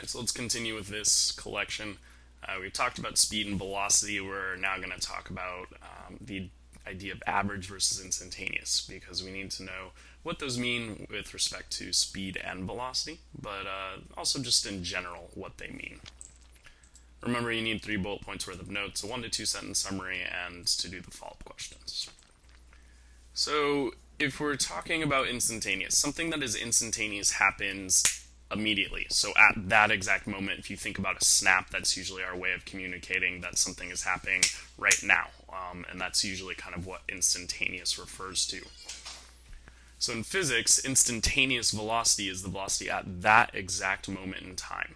Alright, so let's continue with this collection. Uh, we talked about speed and velocity. We're now going to talk about um, the idea of average versus instantaneous because we need to know what those mean with respect to speed and velocity, but uh, also just in general what they mean. Remember, you need three bullet points worth of notes, a one to two sentence summary, and to do the follow-up questions. So, if we're talking about instantaneous, something that is instantaneous happens immediately. So at that exact moment, if you think about a snap, that's usually our way of communicating that something is happening right now. Um, and that's usually kind of what instantaneous refers to. So in physics, instantaneous velocity is the velocity at that exact moment in time.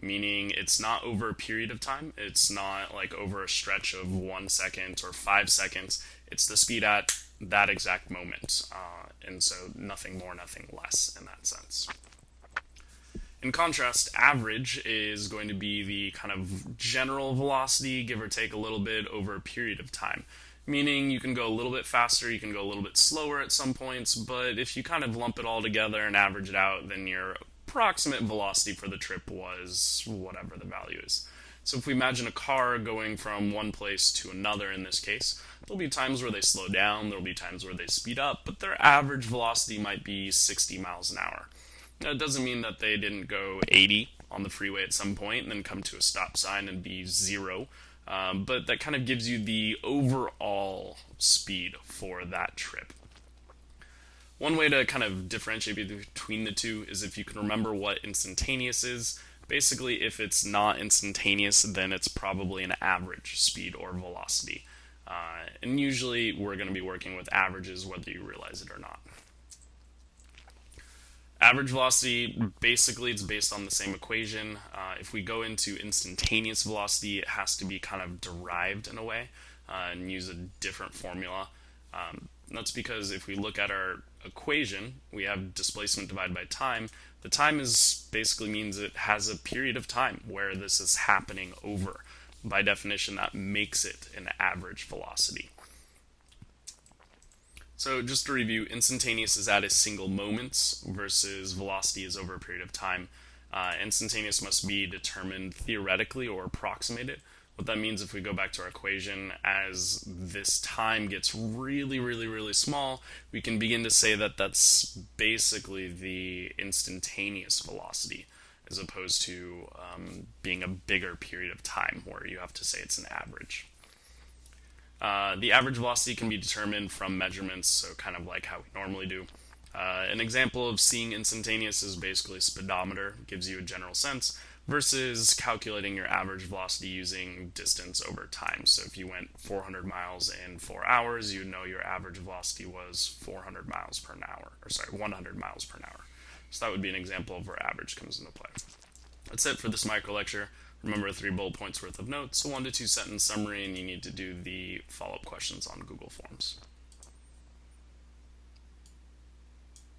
Meaning it's not over a period of time, it's not like over a stretch of one second or five seconds, it's the speed at that exact moment. Uh, and so nothing more, nothing less in that sense. In contrast, average is going to be the kind of general velocity, give or take a little bit, over a period of time. Meaning you can go a little bit faster, you can go a little bit slower at some points, but if you kind of lump it all together and average it out, then your approximate velocity for the trip was whatever the value is. So if we imagine a car going from one place to another in this case, there'll be times where they slow down, there'll be times where they speed up, but their average velocity might be 60 miles an hour. It doesn't mean that they didn't go 80 on the freeway at some point and then come to a stop sign and be zero. Um, but that kind of gives you the overall speed for that trip. One way to kind of differentiate between the two is if you can remember what instantaneous is. Basically, if it's not instantaneous, then it's probably an average speed or velocity. Uh, and usually we're going to be working with averages whether you realize it or not. Average velocity, basically, it's based on the same equation. Uh, if we go into instantaneous velocity, it has to be kind of derived in a way uh, and use a different formula. Um, that's because if we look at our equation, we have displacement divided by time. The time is basically means it has a period of time where this is happening over. By definition, that makes it an average velocity. So just to review, instantaneous is at a single moment versus velocity is over a period of time. Uh, instantaneous must be determined theoretically or approximated. What that means if we go back to our equation, as this time gets really, really, really small, we can begin to say that that's basically the instantaneous velocity, as opposed to um, being a bigger period of time where you have to say it's an average. Uh, the average velocity can be determined from measurements, so kind of like how we normally do. Uh, an example of seeing instantaneous is basically speedometer, gives you a general sense, versus calculating your average velocity using distance over time. So if you went 400 miles in four hours, you know your average velocity was 400 miles per hour, or sorry, 100 miles per hour. So that would be an example of where average comes into play. That's it for this micro lecture. Remember three bullet points worth of notes, a one to two sentence summary, and you need to do the follow-up questions on Google Forms.